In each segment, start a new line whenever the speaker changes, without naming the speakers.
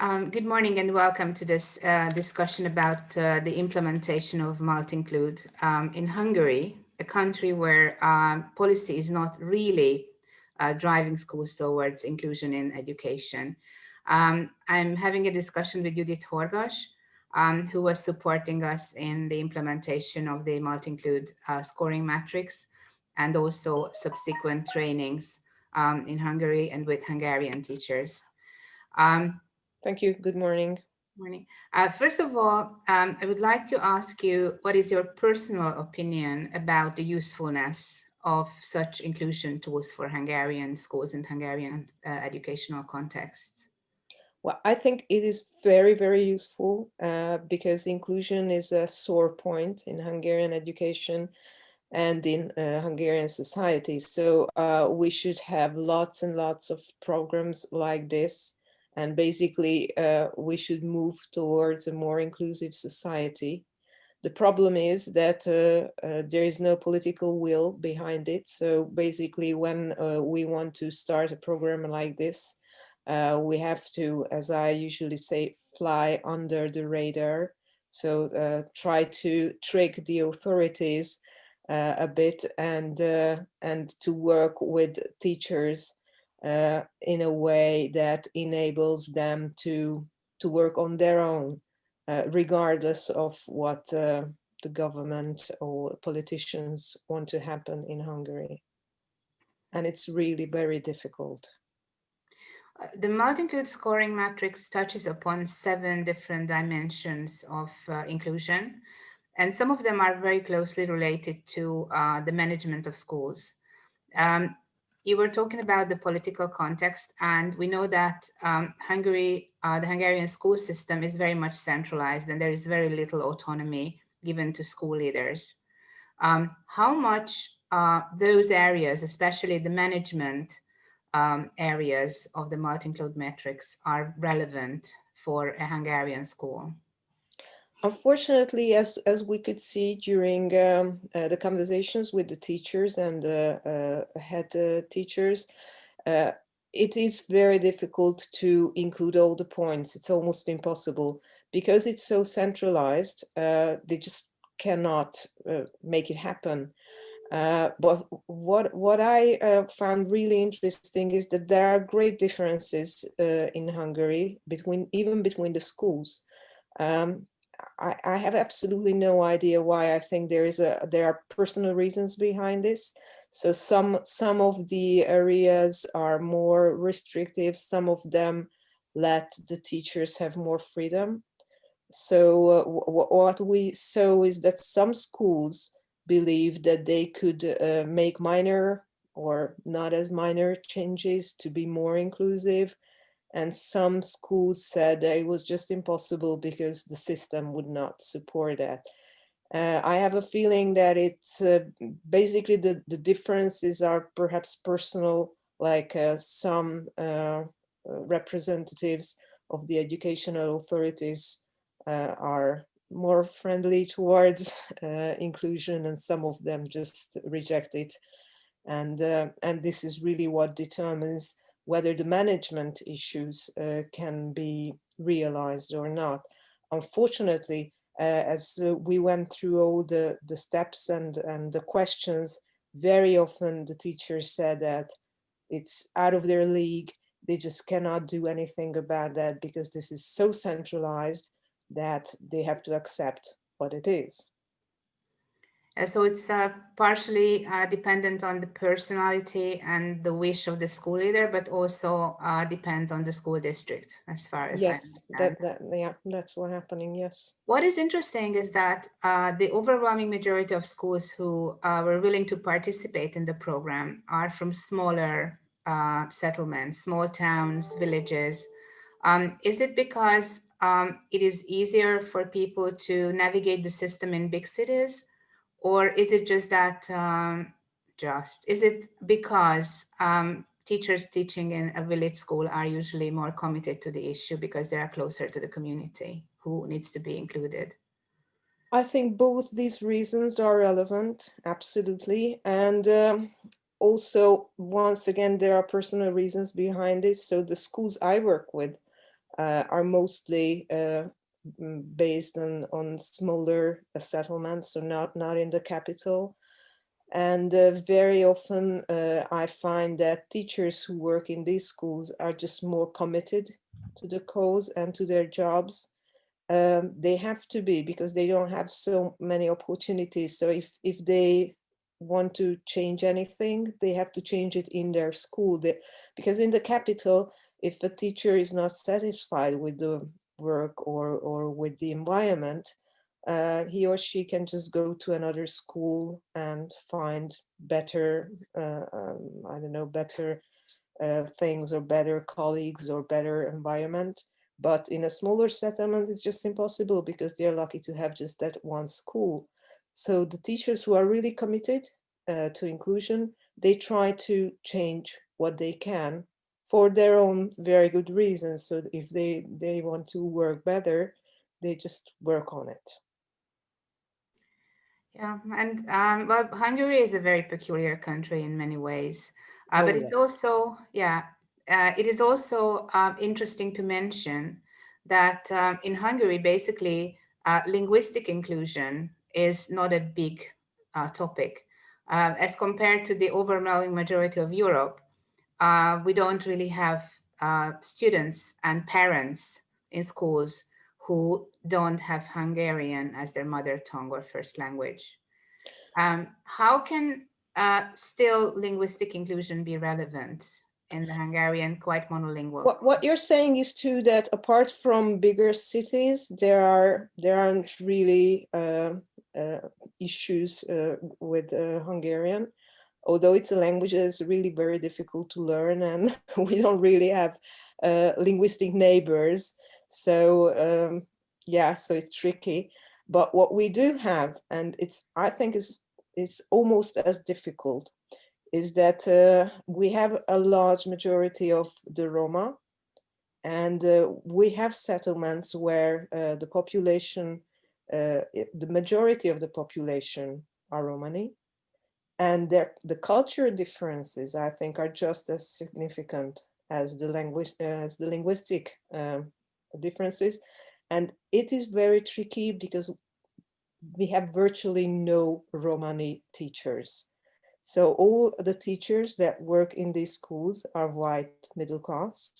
Um, good morning and welcome to this uh, discussion about uh, the implementation of multi-include um, in Hungary, a country where uh, policy is not really uh, driving schools towards inclusion in education. Um, I'm having a discussion with Judith Horgas, um, who was supporting us in the implementation of the multi-include uh, scoring matrix and also subsequent trainings um, in Hungary and with Hungarian teachers. Um,
Thank you. Good morning.
Morning. Uh, first of all, um, I would like to ask you, what is your personal opinion about the usefulness of such inclusion tools for Hungarian schools and Hungarian uh, educational contexts?
Well, I think it is very, very useful uh, because inclusion is a sore point in Hungarian education and in uh, Hungarian society. So uh, we should have lots and lots of programs like this and basically, uh, we should move towards a more inclusive society. The problem is that uh, uh, there is no political will behind it. So basically, when uh, we want to start a program like this, uh, we have to, as I usually say, fly under the radar. So uh, try to trick the authorities a bit and, and to work with teachers uh, in a way that enables them to to work on their own, uh, regardless of what uh, the government or politicians want to happen in Hungary. And it's really very difficult.
Uh, the multi-include scoring matrix touches upon seven different dimensions of uh, inclusion, and some of them are very closely related to uh, the management of schools. Um, you were talking about the political context, and we know that um, Hungary, uh, the Hungarian school system is very much centralized and there is very little autonomy given to school leaders. Um, how much uh, those areas, especially the management um, areas of the multi-include matrix are relevant for a Hungarian school?
Unfortunately, as, as we could see during um, uh, the conversations with the teachers and the uh, head uh, teachers, uh, it is very difficult to include all the points. It's almost impossible because it's so centralized. Uh, they just cannot uh, make it happen. but what what I found really interesting is that there are great differences in Hungary between even between the schools. Um, I, I have absolutely no idea why I think there is a there are personal reasons behind this. So some some of the areas are more restrictive, some of them let the teachers have more freedom. So uh, what we saw is that some schools believe that they could uh, make minor or not as minor changes to be more inclusive and some schools said it was just impossible because the system would not support that. Uh, I have a feeling that it's uh, basically the, the differences are perhaps personal, like uh, some uh, representatives of the educational authorities uh, are more friendly towards uh, inclusion and some of them just reject it. And, and this is really what determines whether the management issues uh, can be realized or not. Unfortunately, uh, as uh, we went through all the, the steps and, and the questions, very often the teachers said that it's out of their league. They just cannot do anything about that because this is so centralized that they have to accept what it is.
Uh, so it's uh, partially uh, dependent on the personality and the wish of the school leader, but also uh, depends on the school district as far as
yes, that, that, yeah, that's what happening. Yes.
What is interesting is that uh, the overwhelming majority of schools who uh, were willing to participate in the program are from smaller settlements, small towns, villages. Um, is it because um, it is easier for people to navigate the system in big cities? Or is it just that, um, just, is it because um, teachers teaching in a village school are usually more committed to the issue because they are closer to the community who needs to be included?
I think both these reasons are relevant, absolutely. And um, also, once again, there are personal reasons behind it. So the schools I work with uh, are mostly uh, based on, on smaller settlements, so not, not in the capital. And uh, very often uh, I find that teachers who work in these schools are just more committed to the cause and to their jobs. Um, they have to be because they don't have so many opportunities. So if, if they want to change anything, they have to change it in their school. They, because in the capital, if a teacher is not satisfied with the work or, or with the environment, uh, he or she can just go to another school and find better, uh, um, I don't know, better uh, things or better colleagues or better environment. But in a smaller settlement, it's just impossible because they're lucky to have just that one school. So the teachers who are really committed uh, to inclusion, they try to change what they can for their own very good reasons. So if they, they want to work better, they just work on it.
Yeah, and um, well, Hungary is a very peculiar country in many ways, uh, oh, but yes. it's also, yeah, uh, it is also uh, interesting to mention that um, in Hungary, basically, uh, linguistic inclusion is not a big uh, topic. Uh, as compared to the overwhelming majority of Europe, we don't really have students and parents in schools who don't have Hungarian as their mother tongue or first language. Um, how can uh, still linguistic inclusion be relevant in the Hungarian quite monolingual?
What, what you're saying is too that apart from bigger cities, there are there aren't really uh, uh, issues uh, with uh, Hungarian, although it's a language that is really very difficult to learn and we don't really have uh, linguistic neighbors. So um, yeah, so it's tricky. But what we do have, and it's I think is is almost as difficult, is that uh, we have a large majority of the Roma, and uh, we have settlements where uh, the population, uh, the majority of the population are Romani, and the cultural differences I think are just as significant as the language as the linguistic um, differences and it is very tricky because we have virtually no Romani teachers. So all the teachers that work in these schools are white middle class.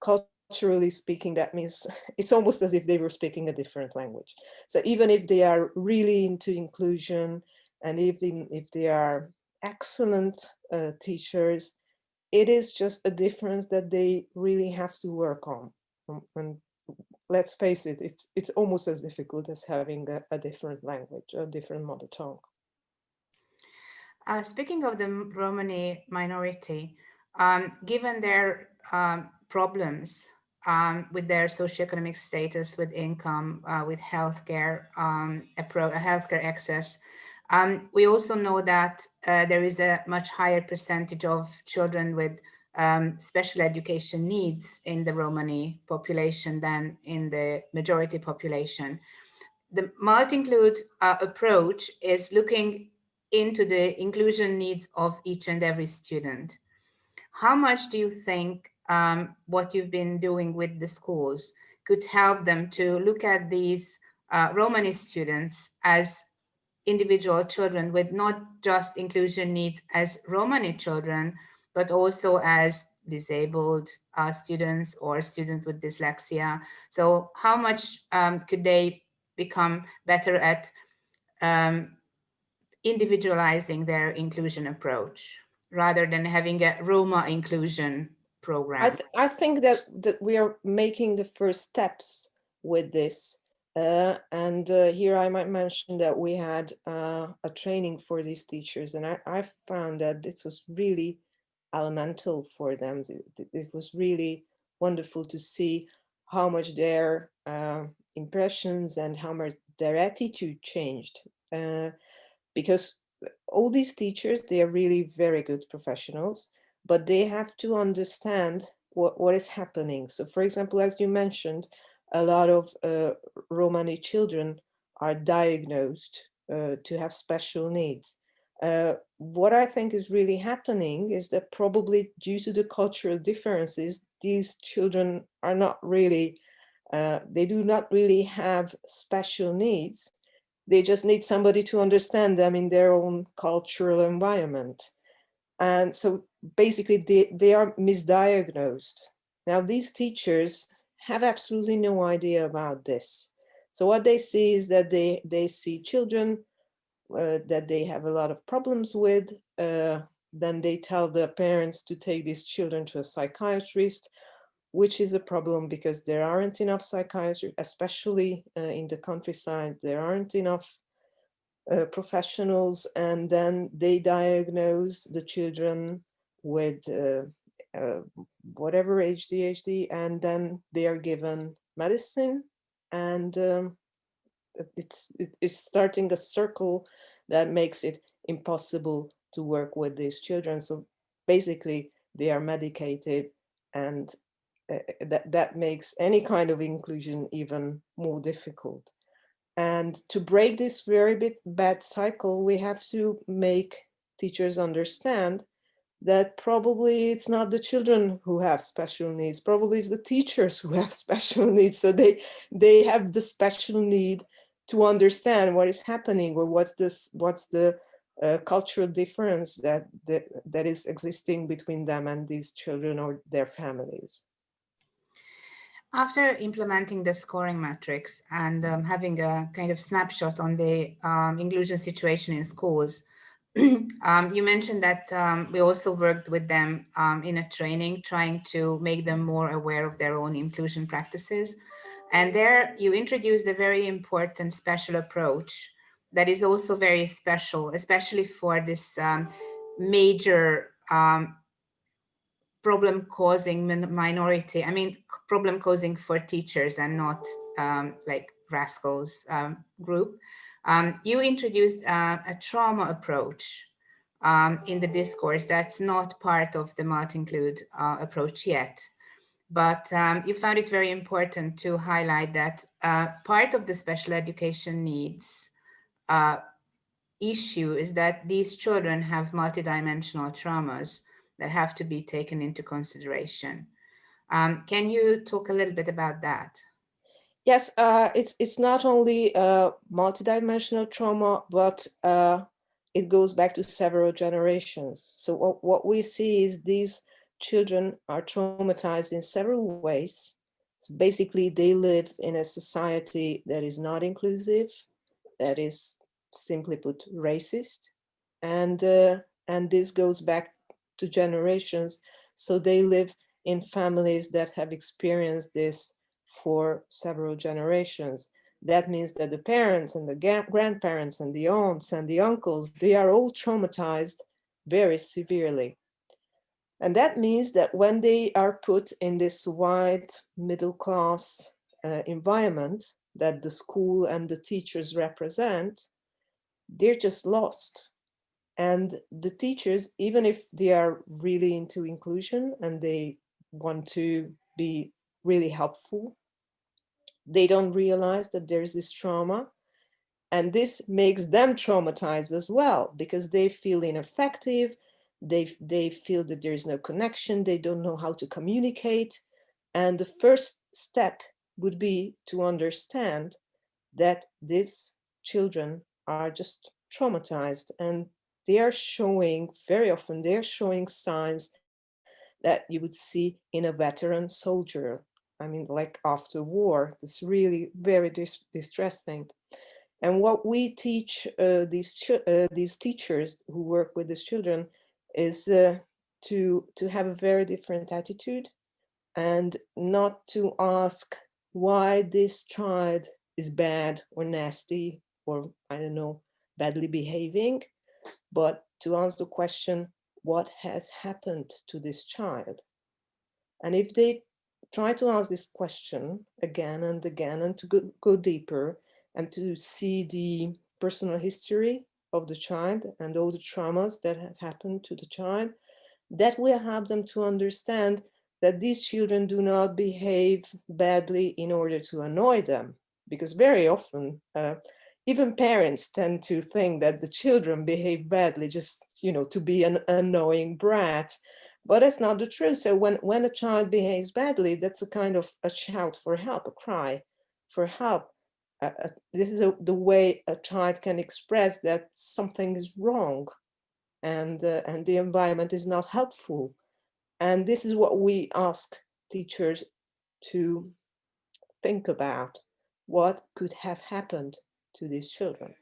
Culturally speaking, that means it's almost as if they were speaking a different language. So even if they are really into inclusion and if they, if they are excellent uh, teachers, it is just a difference that they really have to work on. Um, and let's face it, it's, it's almost as difficult as having a, a different language, a different mother tongue.
Uh, speaking of the Romani minority, um, given their um, problems um, with their socioeconomic status, with income, uh, with healthcare, um, healthcare access, um, we also know that uh, there is a much higher percentage of children with um, special education needs in the Romani population than in the majority population. The multi-include uh, approach is looking into the inclusion needs of each and every student. How much do you think um, what you've been doing with the schools could help them to look at these uh, Romani students as individual children with not just inclusion needs as Romani children, but also as disabled uh, students or students with dyslexia. So how much um, could they become better at um, individualizing their inclusion approach rather than having a Roma inclusion program?
I, th I think that, that we are making the first steps with this. Uh, and uh, here I might mention that we had uh, a training for these teachers and I, I found that this was really elemental for them. It, was really wonderful to see how much their uh, impressions and how much their attitude changed. Uh, because all these teachers, they are really very good professionals, but they have to understand what, what is happening. So for example, as you mentioned, a lot of uh, Romani children are diagnosed uh, to have special needs. Uh, what I think is really happening is that probably due to the cultural differences, these children are not really, uh, they do not really have special needs. They just need somebody to understand them in their own cultural environment. And so basically they, they are misdiagnosed. Now these teachers have absolutely no idea about this. So what they see is that they, they see children uh, that they have a lot of problems with. Uh, then they tell the parents to take these children to a psychiatrist, which is a problem because there aren't enough psychiatrists, especially uh, in the countryside, there aren't enough uh, professionals and then they diagnose the children with uh, uh, whatever ADHD and then they are given medicine and um, it's it's starting a circle that makes it impossible to work with these children. So basically they are medicated and uh, that that makes any kind of inclusion even more difficult. And to break this very bit bad cycle, we have to make teachers understand that probably it's not the children who have special needs, probably it's the teachers who have special needs. So they, they have the special need to understand what is happening or what's this, what's the uh, cultural difference that, that, that is existing between them and these children or their families.
After implementing the scoring matrix and um, having a kind of snapshot on the um, inclusion situation in schools, um, you mentioned that um, we also worked with them um, in a training, trying to make them more aware of their own inclusion practices. And there you introduced a very important special approach that is also very special, especially for this um, major problem causing minority. I mean, problem causing for teachers and not um, like rascals um, group. Um, you introduced uh, a trauma approach um, in the discourse that's not part of the multi-include uh, approach yet. But um, you found it very important to highlight that uh, part of the special education needs uh, issue is that these children have multidimensional traumas that have to be taken into consideration. Um, can you talk a little bit about that?
Yes, uh, it's it's not only uh, multidimensional trauma, but uh, it goes back to several generations. So what, what we see is these children are traumatized in several ways. So basically, they live in a society that is not inclusive, that is simply put racist, and uh, and this goes back to generations. So they live in families that have experienced this for several generations. That means that the parents and the grandparents and the aunts and the uncles, they are all traumatized very severely. And that means that when they are put in this white middle class uh, environment that the school and the teachers represent, they're just lost. And the teachers, even if they are really into inclusion and they want to be really helpful. They don't realize that there's this trauma and this makes them traumatized as well because they feel ineffective. They, they feel that there is no connection. They don't know how to communicate. And the first step would be to understand that these children are just traumatized and they are showing very often they're showing signs that you would see in a veteran soldier. I mean, like after war, it's really very dis distressing. And what we teach uh, these uh, these teachers who work with these children is uh, to to have a very different attitude and not to ask why this child is bad or nasty or I don't know badly behaving, but to answer the question what has happened to this child? And if they try to ask this question again and again and to go, go deeper and to see the personal history of the child and all the traumas that have happened to the child, that will help them to understand that these children do not behave badly in order to annoy them. Because very often uh, even parents tend to think that the children behave badly just, you know, to be an annoying brat. But that's not the truth. So when, when a child behaves badly, that's a kind of a shout for help, a cry for help. Uh, this is a, the way a child can express that something is wrong and, uh, and the environment is not helpful. And this is what we ask teachers to think about. What could have happened to these children?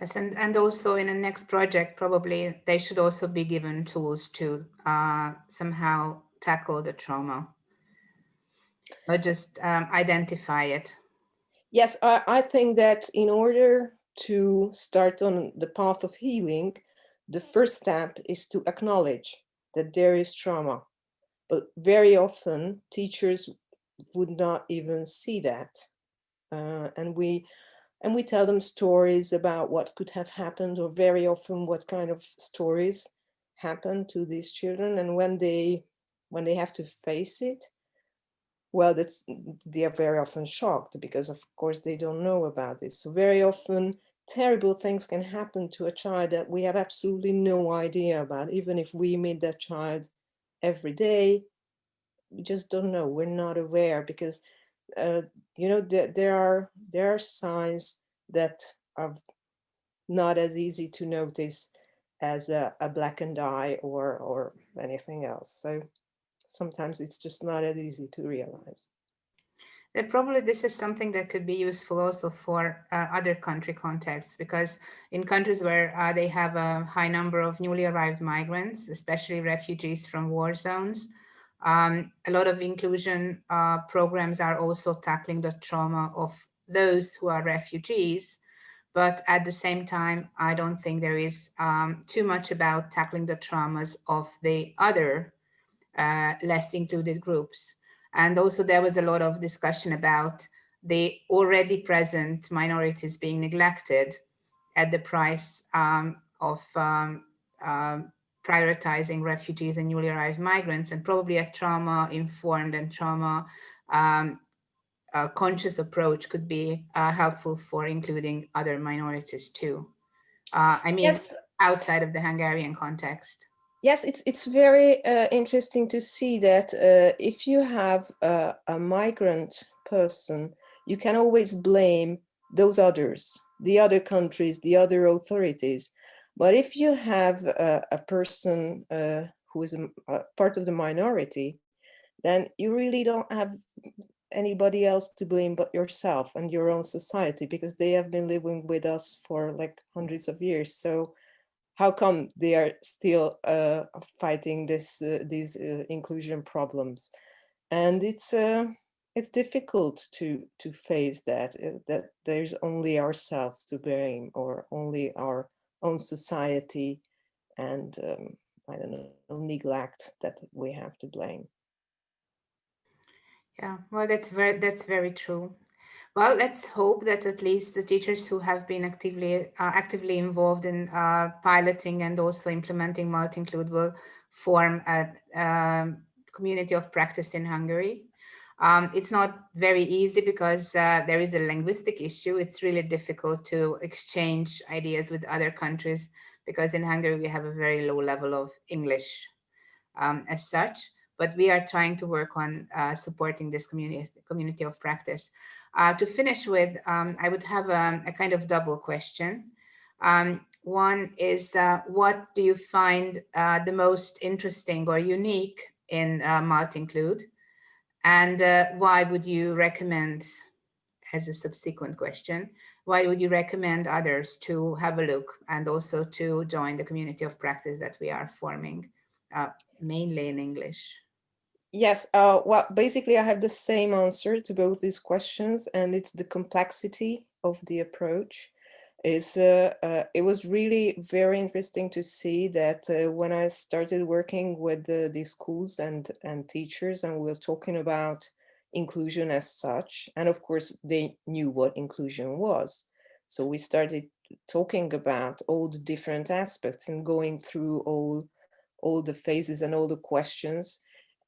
Yes, and, and also in the next project, probably they should also be given tools to uh, somehow tackle the trauma or just um, identify it.
Yes, I, I think that in order to start on the path of healing, the first step is to acknowledge that there is trauma. But very often teachers would not even see that. Uh, and we and we tell them stories about what could have happened or very often what kind of stories happen to these children and when they when they have to face it well that's they are very often shocked because of course they don't know about this. So very often terrible things can happen to a child that we have absolutely no idea about. Even if we meet that child every day we just don't know. We're not aware because uh, you know, there, there are there are signs that are not as easy to notice as a, a blackened eye or or anything else. So sometimes it's just not as easy to realize.
And probably this is something that could be useful also for uh, other country contexts, because in countries where uh, they have a high number of newly arrived migrants, especially refugees from war zones, um, a lot of inclusion uh, programs are also tackling the trauma of those who are refugees. But at the same time, I don't think there is um, too much about tackling the traumas of the other uh, less included groups. And also there was a lot of discussion about the already present minorities being neglected at the price um, of um, um prioritizing refugees and newly arrived migrants and probably a trauma informed and trauma um, uh, conscious approach could be uh, helpful for including other minorities too. Uh, I mean, yes. outside of the Hungarian context.
Yes, it's it's very uh, interesting to see that uh, if you have a, a migrant person, you can always blame those others, the other countries, the other authorities. But if you have a, a person uh, who is a, a part of the minority, then you really don't have anybody else to blame but yourself and your own society because they have been living with us for like hundreds of years. So how come they are still uh, fighting this uh, these uh, inclusion problems? And it's uh, it's difficult to to face that uh, that there's only ourselves to blame or only our own society and um, I don't know, neglect that we have to blame.
Yeah, well, that's very, that's very true. Well, let's hope that at least the teachers who have been actively uh, actively involved in uh, piloting and also implementing multi-include will form a um, community of practice in Hungary. Um, it's not very easy because uh, there is a linguistic issue. It's really difficult to exchange ideas with other countries because in Hungary we have a very low level of English um, as such, but we are trying to work on uh, supporting this community, community of practice. Uh, to finish with, um, I would have a, um, a, kind of double question. Um, one is, uh, what do you find uh, the most interesting or unique in uh, Multinclude? And uh, why would you recommend, as a subsequent question, why would you recommend others to have a look and also to join the community of practice that we are forming, uh, mainly in English?
Yes, uh, well, basically I have the same answer to both these questions and it's the complexity of the approach is uh, uh, it was really very interesting to see that uh, when I started working with the, the schools and, and teachers and we were talking about inclusion as such, and of course they knew what inclusion was. So we started talking about all the different aspects and going through all, all the phases and all the questions.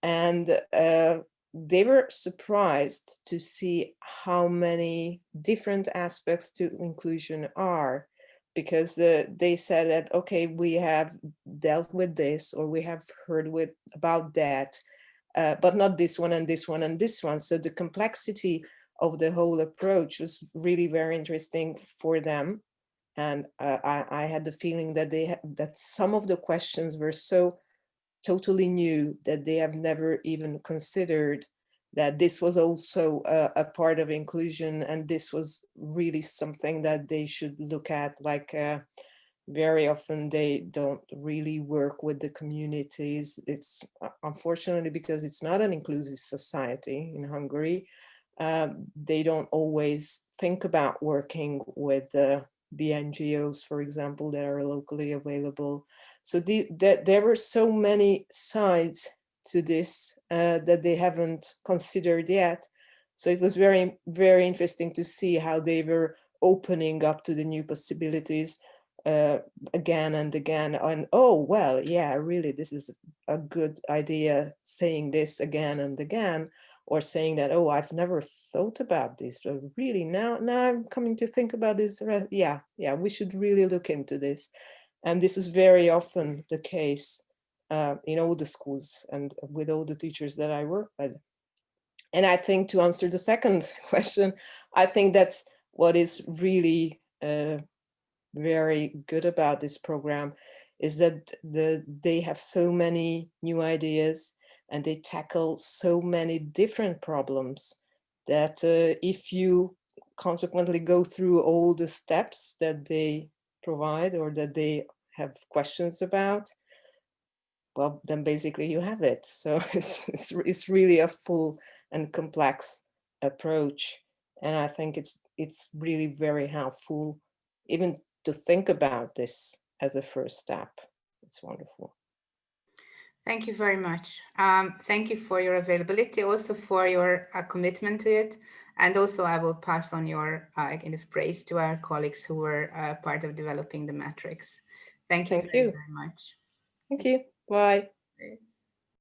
And uh, they were surprised to see how many different aspects to inclusion are because the, they said that, okay, we have dealt with this or we have heard with about that, uh, but not this one and this one and this one. So the complexity of the whole approach was really very interesting for them. And uh, I, I, had the feeling that they that some of the questions were so totally new that they have never even considered that this was also a, a, part of inclusion and this was really something that they should look at like uh, very often they don't really work with the communities. It's uh, unfortunately because it's not an inclusive society in Hungary um, they don't always think about working with the NGOs for example that are locally available so the, that there were so many sides to this uh, that they haven't considered yet. So it was very, very interesting to see how they were opening up to the new possibilities uh, again and again. And oh, well, yeah, really, this is a good idea saying this again and again, or saying that, oh, I've never thought about this. But really, now, now I'm coming to think about this. Yeah, yeah, we should really look into this. And this is very often the case uh, in all the schools and with all the teachers that I work with. And I think to answer the second question, I think that's what is really uh, very good about this program is that the, they have so many new ideas and they tackle so many different problems that uh, if you consequently go through all the steps that they provide or that they have questions about, well, then basically you have it. So it's, it's, it's really a full and complex approach. And I think it's, it's really very helpful even to think about this as a first step. It's wonderful.
Thank you very much. Um, thank you for your availability, also for your uh, commitment to it. And also I will pass on your uh, kind of praise to our colleagues who were uh, part of developing the matrix. Thank you,
Thank you.
very much.
Thank you. Bye.